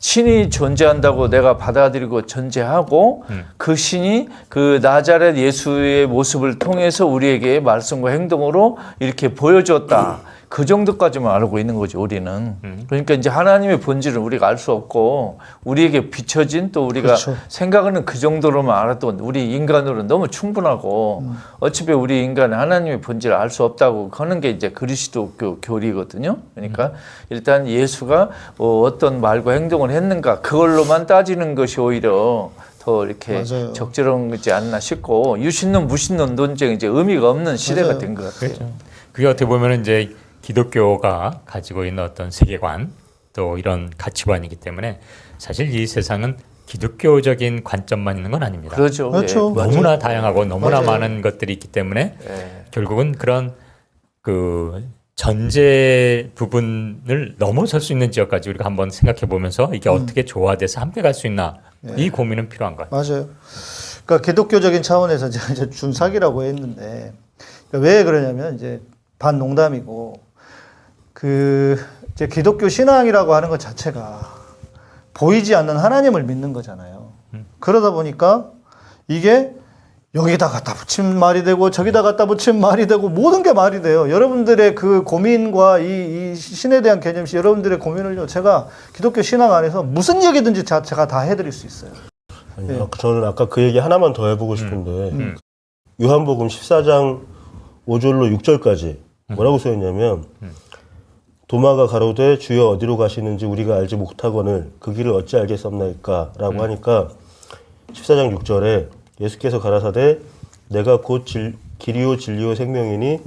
신이 존재한다고 내가 받아들이고 전제하고 그 신이 그 나자렛 예수의 모습을 통해서 우리에게 말씀과 행동으로 이렇게 보여줬다. 그 정도까지만 알고 있는 거죠, 우리는. 그러니까 이제 하나님의 본질은 우리가 알 수 없고 우리에게 비춰진 또 우리가 그렇죠. 생각하는 그 정도로만 알아도 우리 인간으로는 너무 충분하고 어차피 우리 인간은 하나님의 본질을 알 수 없다고 하는 게 이제 그리스도교 교리거든요. 그러니까 일단 예수가 어, 어떤 말과 행동을 했는가 그걸로만 따지는 것이 오히려 더 이렇게 맞아요. 적절한 거지 않나 싶고 유신론 무신론 논쟁이 이제 의미가 없는 시대가. 된 것 같아요. 그렇죠. 그게 어떻게 보면 이제 기독교가 가지고 있는 어떤 세계관 또 이런 가치관이기 때문에 사실 이 세상은 기독교적인 관점만 있는 건 아닙니다. 그렇죠. 그렇죠. 예, 맞아요. 너무나 다양하고 너무나 맞아요. 많은 것들이 있기 때문에 예. 결국은 그런 그 전제 부분을 넘어설 수 있는 지역까지 우리가 한번 생각해 보면서 이게 어떻게 조화돼서 함께 갈 수 있나 이 고민은 필요한 것 같아요. 맞아요. 그러니까 기독교적인 차원에서 제가 이제 준사기라고 했는데 그러니까 왜 그러냐면 이제 반 농담이고 그 이제 기독교 신앙이라고 하는 것 자체가 보이지 않는 하나님을 믿는 거잖아요. 그러다 보니까 이게 여기다 갖다 붙이면 말이 되고 저기다 갖다 붙이면 말이 되고 모든 게 말이 돼요. 여러분들의 그 고민과 이, 이 신에 대한 개념시 여러분들의 고민을요. 제가 기독교 신앙 안에서 무슨 얘기든지 자- 제가 다 해드릴 수 있어요. 아니, 예. 아까 저는 아까 그 얘기 하나만 더 해보고 싶은데 요한복음 14장 5절로 6절까지 뭐라고 써있냐면 도마가 가로되 주여 어디로 가시는지 우리가 알지 못하거늘 그 길을 어찌 알겠습니까라고 하니까 14장 6절에 예수께서 가라사대 내가 곧 질, 길이요 진리요 생명이니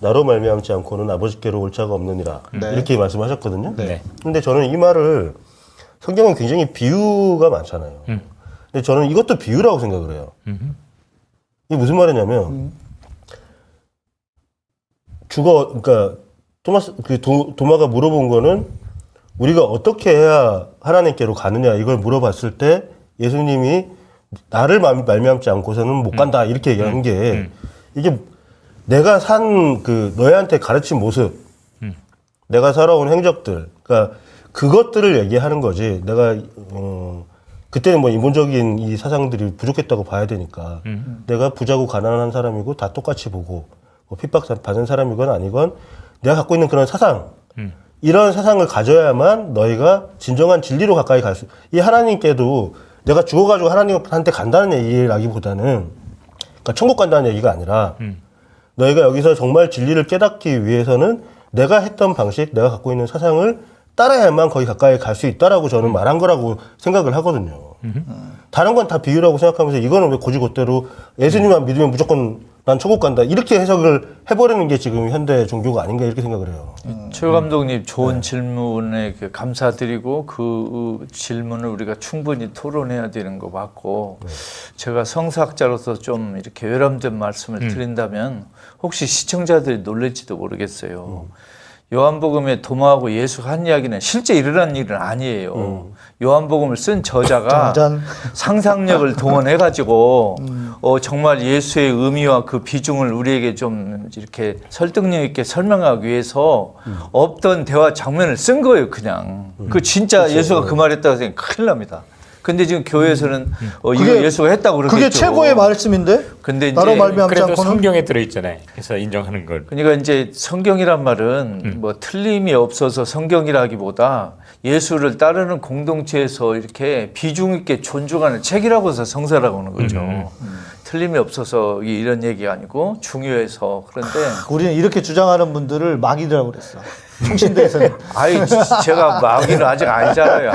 나로 말미암지 않고는 아버지께로 올 자가 없느니라 네. 이렇게 말씀하셨거든요. 네. 근데 저는 이 말을 성경은 굉장히 비유가 많잖아요. 음. 근데 저는 이것도 비유라고 생각을 해요. 이게 무슨 말이냐면 죽어 그러니까 토마스 그 도, 도마가 물어본 거는 우리가 어떻게 해야 하나님께로 가느냐 이걸 물어봤을 때 예수님이 나를 말- 말미암지 않고서는 못 간다 이렇게 얘기하는 게 이게 내가 산 그 너희한테 가르친 모습, 내가 살아온 행적들, 그러니까 그것들을 얘기하는 거지. 내가 어, 그때는 뭐 인본적인 이 사상들이 부족했다고 봐야 되니까. 내가 부자고 가난한 사람이고 다 똑같이 보고 뭐 핍박 받은 사람이건 아니건 내가 갖고 있는 그런 사상 이런 사상을 가져야만 너희가 진정한 진리로 가까이 갈 수. 이 하나님께도 내가 죽어가지고 하나님한테 간다는 얘기라기보다는 그러니까 천국 간다는 얘기가 아니라 너희가 여기서 정말 진리를 깨닫기 위해서는 내가 했던 방식, 내가 갖고 있는 사상을 따라야만 거기 가까이 갈 수 있다라고 저는 말한 거라고 생각을 하거든요. 다른 건 다 비유라고 생각하면서 이거는 왜 고지고대로 예수님만 믿으면 무조건 난 천국 간다. 이렇게 해석을 해버리는 게 지금 현대 종교가 아닌가 이렇게 생각을 해요. 최 감독님 좋은 질문에 그 감사드리고 그 질문을 우리가 충분히 토론해야 되는 거 맞고 제가 성사학자로서 좀 이렇게 외람된 말씀을 드린다면 혹시 시청자들이 놀랄지도 모르겠어요. 요한복음에 도마하고 예수가 한 이야기는 실제 일어난 일은 아니에요. 요한복음을 쓴 저자가 짠. 상상력을 동원해 가지고 어, 정말 예수의 의미와 그 비중을 우리에게 좀 이렇게 설득력 있게 설명하기 위해서 없던 대화 장면을 쓴 거예요, 그냥. 그 진짜 예수가 그 말했다고 생각 큰일 납니다. 근데 지금 교회에서는 어, 이거 그게- 예수가 했다고 그러겠죠. 그게 최고의 말씀인데 근데 나로 이제 말미암지 그래도 않고는 성경에 들어 있잖아요. 그래서 인정하는 걸. 그러니까 이제 성경이란 말은 뭐 틀림이 없어서 성경이라기보다 예수를 따르는 공동체에서 이렇게 비중 있게 존중하는 책이라고서 성사라고 하는 거죠. 틀림이 없어서 이- 이런 얘기가 아니고 중요해서 그런데 우리는 이렇게 주장하는 분들을 마귀라고 그랬어. 총신대에서는 아이 제가 마귀는 아직 아니잖아요.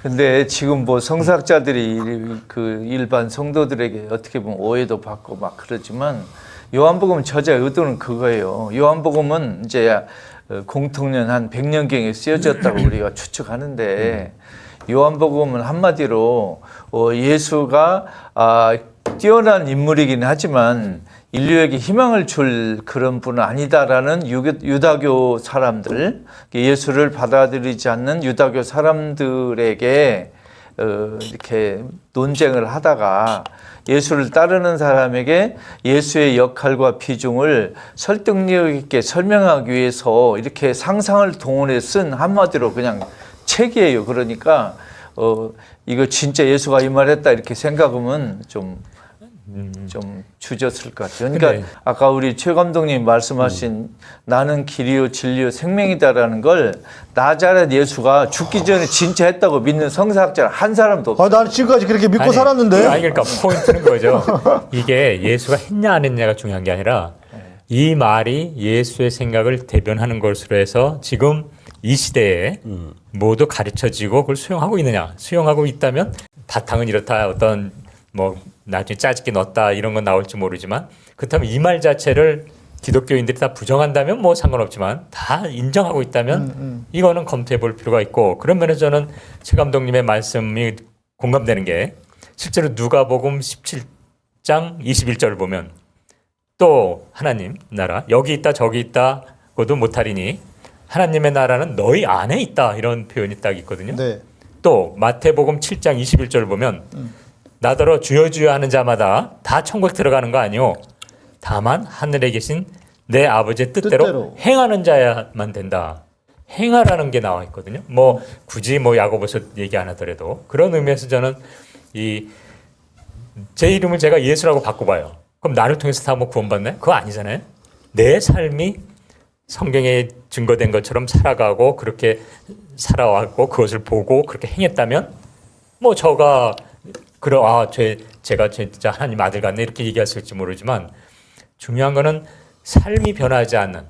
근데 지금 뭐 성사학자들이 그 일반 성도들에게 어떻게 보면 오해도 받고 막 그러지만 요한복음 저자 의도는 그거예요. 요한복음은 이제 어, 공통년 한 100년경에 쓰여졌다고 우리가 추측하는데 요한복음은 한마디로 어, 예수가 아, 뛰어난 인물이긴 하지만 인류에게 희망을 줄 그런 분은 아니다라는 유다교 사람들, 예수를 받아들이지 않는 유다교 사람들에게 어, 이렇게 논쟁을 하다가 예수를 따르는 사람에게 예수의 역할과 비중을 설득력 있게 설명하기 위해서 이렇게 상상을 동원해 쓴 한마디로 그냥 책이에요. 그러니까 어, 이거 진짜 예수가 이 말했다 이렇게 생각하면 좀좀 주저쓸 것 같아요. 그러니까 근데- 아까 우리 최 감독님 말씀하신 나는 길이요 진리요 생명이다라는 걸 나자렛 예수가 죽기 전에 진짜 했다고 믿는 성사학자 한 사람도 없어요. 아, 나는 지금까지 그렇게 믿고 아니, 살았는데 아니 그러니까 포인트는 거죠. 이게 예수가 했냐 안 했냐가 중요한 게 아니라 이 말이 예수의 생각을 대변하는 것으로 해서 지금 이 시대에 모두 가르쳐지고 그걸 수용하고 있느냐? 수용하고 있다면 바탕은 이렇다. 어떤 뭐 나중에 짜집게 넣었다. 이런 건 나올지 모르지만 그렇다면 이 말 자체를 기독교인들이 다 부정한다면 뭐 상관없지만 다 인정하고 있다면 이거는 검토해 볼 필요가 있고 그런 면에서 저는 최 감독님의 말씀이 공감되는 게 실제로 누가복음 17장 21절을 보면 또 하나님 나라 여기 있다 저기 있다 고도 못하리니 하나님의 나라는 너희 안에 있다 이런 표현이 딱 있거든요. 네. 또 마태복음 7장 21절을 보면 나더러 주여 주여 하는 자마다 다 천국 들어가는 거 아니요. 다만 하늘에 계신 내 아버지의 뜻대로, 뜻대로. 행하는 자야만 된다. 행하라는 게 나와 있거든요. 뭐 굳이 뭐 야고보서 얘기 안 하더라도 그런 의미에서 저는 이 제 이름을 제가 예수라고 바꿔봐요. 그럼 나를 통해서 다 뭐 구원받나요? 그거 아니잖아요. 내 삶이 성경에 증거된 것처럼 살아가고 그렇게 살아왔고 그것을 보고 그렇게 행했다면 뭐 저가 그러 아 제 제가 진짜 하나님 아들 같네 이렇게 얘기했을지 모르지만 중요한 거는 삶이 변하지 않는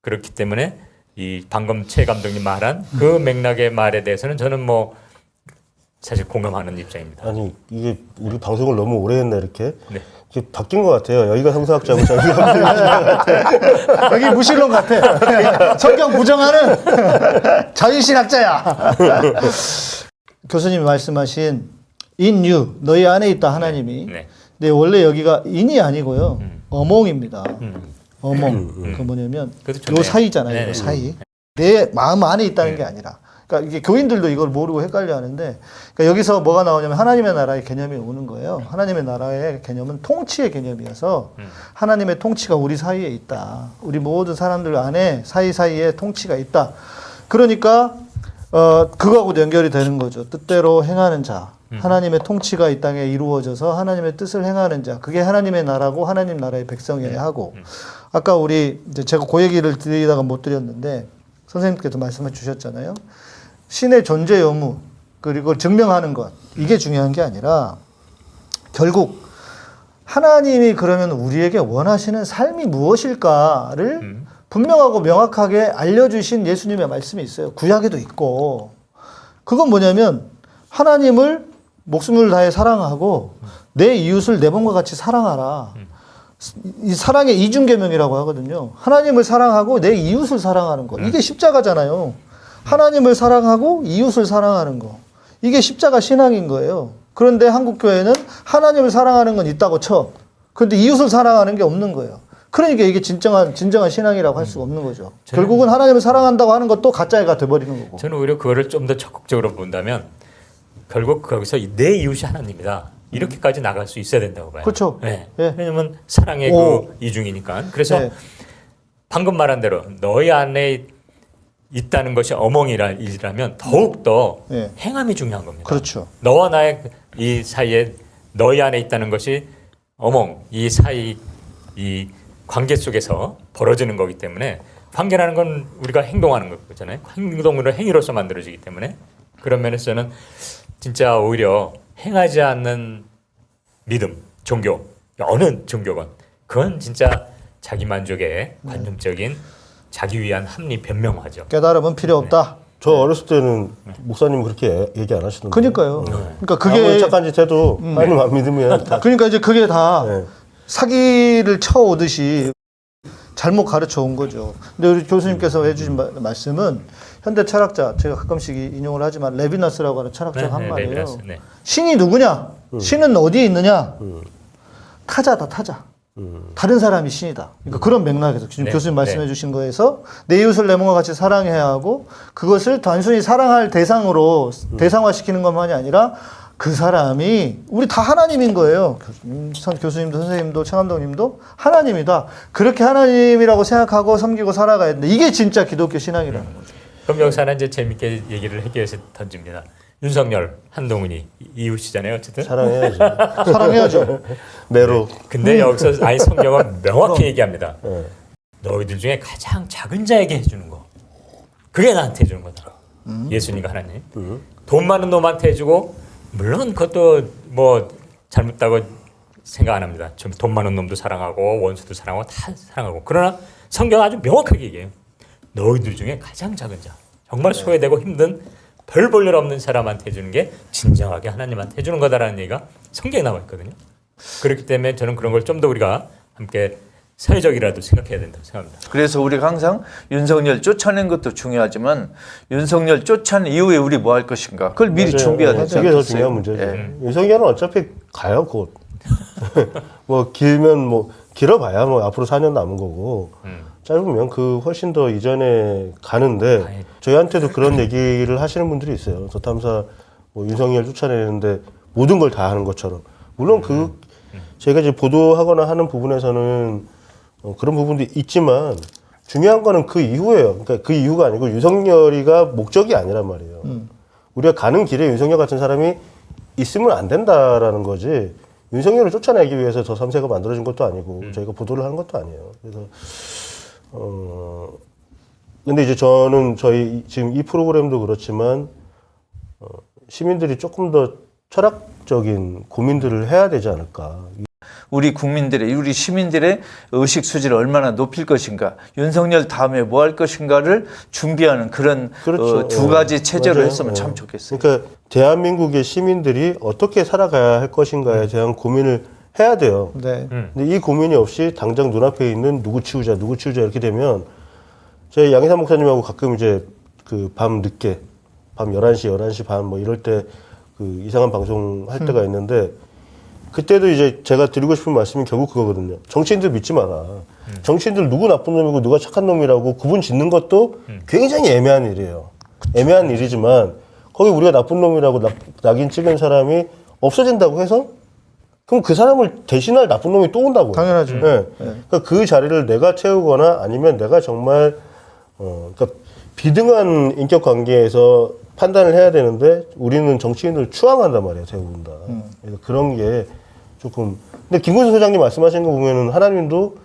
그렇기 때문에 이 방금 최 감독님 말한 그 맥락의 말에 대해서는 저는 뭐 사실 공감하는 입장입니다. 아니 이게 우리 방송을 너무 오래 했나 이렇게 네. 이게 바뀐 것 같아요. 여기가 성사학자고 저기가 여기 무신론 같아. 성경 부정하는 자유신학자야. 교수님이 말씀하신 in you 너희 안에 있다 하나님이. 네. 네 원래 여기가 in이 아니고요 어몽입니다. 어몽 그 뭐냐면 요. 사이잖아요. 네. 요 사이. 내 마음 안에 있다는 게 아니라 그러니까 이게 교인들도 이걸 모르고 헷갈려 하는데 그러니까 여기서 뭐가 나오냐면 하나님의 나라의 개념이 오는 거예요. 하나님의 나라의 개념은 통치의 개념이어서 하나님의 통치가 우리 사이에 있다. 우리 모든 사람들 안에 사이사이에 통치가 있다. 그러니까 어 그거하고도 연결이 되는 거죠. 뜻대로 행하는 자. 하나님의 통치가 이 땅에 이루어져서 하나님의 뜻을 행하는 자. 그게 하나님의 나라고 하나님 나라의 백성이어야 하고. 아까 우리 이제 제가 그 얘기를 드리다가 못 드렸는데 선생님께서 말씀해 주셨잖아요. 신의 존재 여무 그리고 증명하는 것 이게 중요한 게 아니라 결국 하나님이 그러면 우리에게 원하시는 삶이 무엇일까를 분명하고 명확하게 알려주신 예수님의 말씀이 있어요. 구약에도 있고 그건 뭐냐면 하나님을 목숨을 다해 사랑하고 내 이웃을 내 몸과 같이 사랑하라. 이 사랑의 이중계명이라고 하거든요. 하나님을 사랑하고 내 이웃을 사랑하는 거. 이게 십자가잖아요. 하나님을 사랑하고 이웃을 사랑하는 거. 이게 십자가 신앙인 거예요. 그런데 한국 교회는 하나님을 사랑하는 건 있다고 쳐. 그런데 이웃을 사랑하는 게 없는 거예요. 그러니까 이게 진정한 진정한 신앙이라고 할 수가 없는 거죠. 결국은 하나님을 사랑한다고 하는 것도 가짜가 돼버리는 거고. 저는 오히려 그거를 좀 더 적극적으로 본다면 결국 거기서 이- 내 이웃이 하나님이다. 이렇게까지 나갈 수 있어야 된다고 봐요. 그렇죠. 네. 예. 왜냐면 사랑의 오. 그 이중이니까. 그래서 네. 방금 말한 대로 너희 안에 있다는 것이 어멍이라면 더욱 더 예. 행함이 중요한 겁니다. 그렇죠. 너와 나의 이 사이에 너희 안에 있다는 것이 어멍 이 사이 이 관계 속에서 벌어지는 거기 때문에 관계라는 건 우리가 행동하는 거잖아요. 행동으로 행위로서 만들어지기 때문에 그런 면에서는 진짜 오히려 행하지 않는 믿음, 종교 어느 종교건 그건 진짜 자기 만족의 관념적인 자기 위한 합리 변명화죠. 깨달음은 필요 없다. 저 어렸을 때는 목사님 그렇게 얘기 안 하시던데. 그러니까요. 그러니까 아무리 그게 착한 짓 해도 하나님 안 믿으면 다 그러니까 이제 그게 다 네. 사기를 쳐오듯이 잘못 가르쳐 온 거죠. 근데 우리 교수님께서 해주신 마- 말씀은 현대 철학자 제가 가끔씩 이- 인용을 하지만 레비나스라고 하는 철학자가 한 말이에요. 레비나스, 네. 신이 누구냐? 신은 어디에 있느냐? 타자다 타자. 다른 사람이 신이다. 그러니까 그런 맥락에서 지금 네, 교수님 말씀해 네. 주신 거에서 내 이웃을 내 몸과 같이 사랑해야 하고 그것을 단순히 사랑할 대상으로 대상화시키는 것만이 아니라 그 사람이 우리 다 하나님인 거예요. 교수님, 선- 교수님도 선생님도 최감독님도 하나님이다. 그렇게 하나님이라고 생각하고 섬기고 살아가야 된다. 이게 진짜 기독교 신앙이라는 거죠. 그럼 여기서 하나 이제 재밌게 얘기를 위해서 던집니다. 윤석열, 한동훈이 이웃이잖아요, 어쨌든. 사랑해야지. 사랑해야죠. 매로. 근데 여기서 아예 성경은 명확히 얘기합니다. 예. 너희들 중에 가장 작은 자에게 해주는 거, 그게 나한테 해주는 거다. 예수님과 하나님. 돈 많은 놈한테 해주고 물론 그것도 뭐 잘못다고 생각 안 합니다. 좀 돈 많은 놈도 사랑하고 원수도 사랑하고 다 사랑하고 그러나 성경 은 아주 명확하게 얘기해요. 너희들 중에 가장 작은 자, 정말 소외되고 힘든 별 볼일 없는 사람한테 해주는 게 진정하게 하나님한테 해주는 거다라는 얘기가 성경에 나와 있거든요. 그렇기 때문에 저는 그런 걸 좀 더 우리가 함께 사회적이라도 생각해야 된다고 생각합니다. 그래서 우리가 항상 윤석열 쫓아낸 것도 중요하지만 윤석열 쫓아낸 이후에 우리 뭐 할 것인가 그걸 미리 맞아요. 준비해야 예, 되지 그게 더 않겠어요? 중요한 문제죠. 예. 윤석열은 어차피 가요 곧. 뭐 길면 뭐 길어봐야 뭐 앞으로 4년 남은 거고 음. 짧으면 그 훨씬 더 이전에 가는데 가야죠. 저희한테도 그런 얘기를 하시는 분들이 있어요. 저 탐사 뭐 윤석열 쫓아내는데 모든 걸 다 하는 것처럼 물론 그 저희가 이제 보도하거나 하는 부분에서는 어, 그런 부분도 있지만 중요한 거는 그 이후예요. 그러니까 그 이유가 아니고 윤석열이가 목적이 아니란 말이에요. 우리가 가는 길에 윤석열 같은 사람이 있으면 안 된다라는 거지. 윤석열을 쫓아내기 위해서 저 3세가 만들어진 것도 아니고 저희가 보도를 하는 것도 아니에요. 그래서 어 근데 이제 저는 저희 지금 이 프로그램도 그렇지만 어, 시민들이 조금 더 철학적인 고민들을 해야 되지 않을까. 우리 국민들의 우리 시민들의 의식 수지를 얼마나 높일 것인가 윤석열 다음에 뭐 할 것인가를 준비하는 그런 그렇죠. 어, 두 예. 가지 체제로 맞아요. 했으면 예. 참 좋겠어요. 그러니까 대한민국의 시민들이 어떻게 살아가야 할 것인가에 대한 고민을 해야 돼요. 네. 근데 이 고민이 없이 당장 눈앞에 있는 누구 치우자, 누구 치우자 이렇게 되면 저희 양희삼 목사님하고 가끔 이제 그 밤 늦게 밤 11시, 11시 반 뭐 이럴 때 그 이상한 방송 할 때가 있는데 그때도 이제 제가 드리고 싶은 말씀이 결국 그거거든요. 정치인들 믿지 마라. 정치인들 누구 나쁜 놈이고 누가 착한 놈이라고 구분 짓는 것도 굉장히 애매한 일이에요. 애매한 일이지만 거기 우리가 나쁜 놈이라고 낙, 낙인 찍은 사람이 없어진다고 해서 그럼 그 사람을 대신할 나쁜 놈이 또 온다고요. 당연하죠. 네. 그러니까 그 자리를 내가 채우거나 아니면 내가 정말 어, 그러니까 비등한 인격 관계에서 판단을 해야 되는데 우리는 정치인을 추앙한단 말이에요, 대부분 다. 그래서 그런 게 조금. 근데 김근수 소장님 말씀하신 거 보면은 하나님도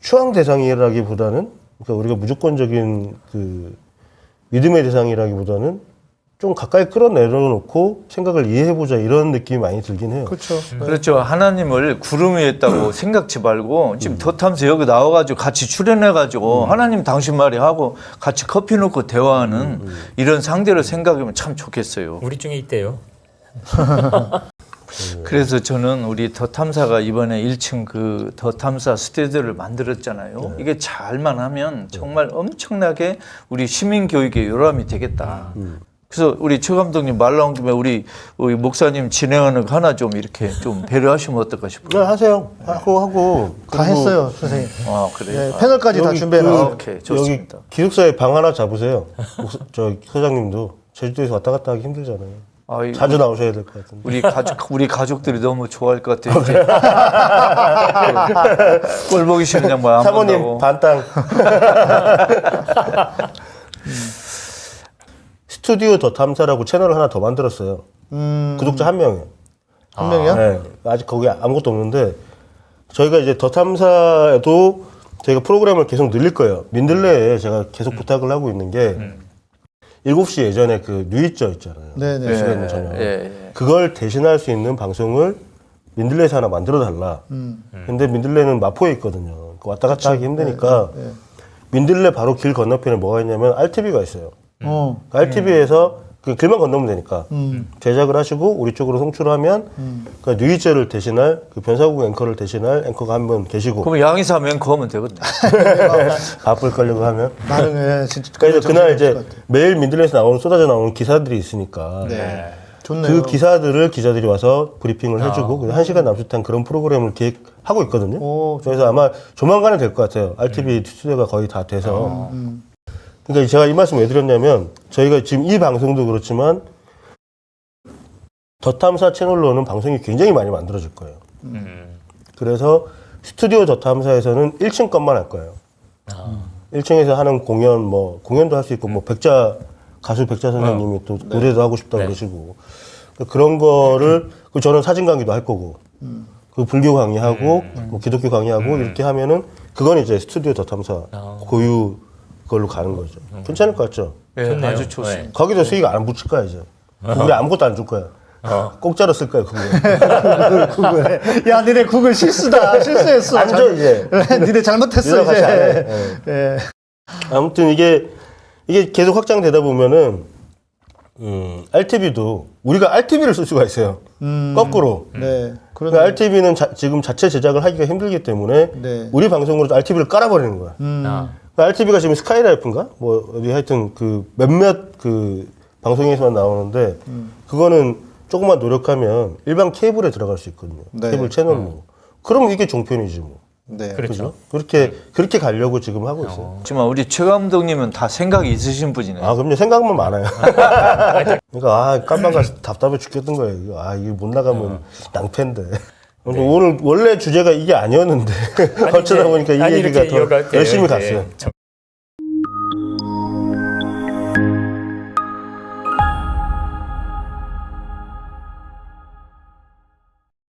추앙 대상이라기보다는 그러니까 우리가 무조건적인 그 믿음의 대상이라기보다는 좀 가까이 끌어내려놓고 생각을 이해해보자 이런 느낌이 많이 들긴 해요. 그렇죠. 그렇죠. 하나님을 구름 위에 있다고 생각지 말고 지금 덧하면서 여기 나와가지고 같이 출연해가지고 하나님 당신 말이 하고 같이 커피 놓고 대화하는 이런 상대를 생각하면 참 좋겠어요. 우리 중에 있대요. 그래서 저는 우리 더 탐사가 이번에 1층 그 더 탐사 스튜디오를 만들었잖아요. 이게 잘만 하면 정말 엄청나게 우리 시민 교육의 요람이 되겠다. 그래서 우리 최 감독님 말 나온 김에 우리, 우리 목사님 진행하는 거 하나 좀 이렇게 좀 배려하시면 어떨까 싶어요. 네, 하세요. 하고 하고. 다 했어요, 선생님. 아 그래요. 네, 패널까지 다 여기 준비해놨어요. 아, 오케이 좋습니다. 여기 기숙사에 방 하나 잡으세요. 목사- 저 소장님도 제주도에서 왔다 갔다 하기 힘들잖아요. 아, 이- 자주 나오셔야 될 것 같은데. 우리 가족 우리 가족들이 너무 좋아할 것 같아요. 이제. 꼴 보기 싫은 안 사모님. 반땅. 스튜디오 더 탐사라고 채널을 하나 더 만들었어요. 음, 구독자 한 명이에요. 한 명이요? 네, 아직 거기 아무것도 없는데 저희가 이제 더 탐사에도 저희가 프로그램을 계속 늘릴 거예요. 민들레에 제가 계속 부탁을 하고 있는 게 7시 예전에 그 뉴이저 있잖아요. 네네. 예, 시간 저녁. 예, 예. 그걸 대신할 수 있는 방송을 민들레에서 하나 만들어 달라. 음. 근데 민들레는 마포에 있거든요. 그 왔다 갔다 하기 힘드니까 네. 민들레 바로 길 건너편에 뭐가 있냐면 RTV가 있어요. 어. RTV에서 그 길만 건너면 되니까 음. 제작을 하시고 우리 쪽으로 송출하면 그 뉴이저를 대신할 그 변사국 앵커를 대신할 앵커가 한 분 계시고 그럼 양이사 맹커 하면 되거든. 바쁠 걸려고 하면 나는 예, 진짜. 그러니까 그날 이제. 매일 민들레에서 나오는 쏟아져 나오는 기사들이 있으니까 네. 좋네요. 그 기사들을 기자들이 와서 브리핑을 해주고 그한 시간 남짓한 그런 프로그램을 기획하고 있거든요. 오, 그래서 아마 조만간에 될 것 같아요. RTV 스튜디오가 거의 다 돼서. 음. 그러니까 제가 이 말씀 왜 드렸냐면 저희가 지금 이 방송도 그렇지만 더 탐사 채널로는 방송이 굉장히 많이 만들어질 거예요. 음. 그래서 스튜디오 더 탐사에서는 1층 것만 할 거예요. 아. 1층에서 하는 공연 뭐 공연도 할 수 있고 뭐 백자 가수 백자 선생님이 또 노래도 하고 싶다고 네. 그러시고 그런 거를 그 저는 사진 강의도 할 거고 그 불교 강의하고 뭐 기독교 강의하고 이렇게 하면은 그건 이제 스튜디오 더 탐사 고유 걸로 가는 거죠. 괜찮을 것 같죠? 예, 좋네요. 아주 좋습니다. 거기도 수익 안 붙일 거야 이제. 우리 아무것도 안 줄 거야. 공짜로 쓸 거야 그거. 구글, 구글. 야, 니네 구글 실수다. 실수했어. 안 줘, 이제. 니네 잘못했어, 니네 해. 이제. 예. 예. 아무튼 이게 이게 계속 확장되다 보면은 음, RTV도 우리가 RTV를 쓸 수가 있어요. 거꾸로. 네. 그런 그러니까 RTV는 지금 자체 제작을 하기가 힘들기 때문에 네. 우리 방송으로 RTV를 깔아버리는 거야. 음. 아. RTV가 지금 스카이라이프인가? 뭐 어디 하여튼 그 몇몇 그 방송에서만 나오는데 음. 그거는 조금만 노력하면 일반 케이블에 들어갈 수 있거든요. 네. 케이블 채널로. 그럼 이게 종편이지 뭐. 네. 그렇죠. 그렇게 그렇게 가려고 지금 하고 있어요. 하지만 우리 최 감독님은 다 생각이 있으신 분이네요. 아, 그럼요. 생각만 많아요. 그러니까, 아, 깜방 가서 답답해 죽겠던 거예요. 아, 이게 못 나가면 낭패인데. 근데 오늘 원래 주제가 이게 아니었는데 어쩌다 보니까 이 아니, 얘기가 더 열심히 이제. 갔어요. 저-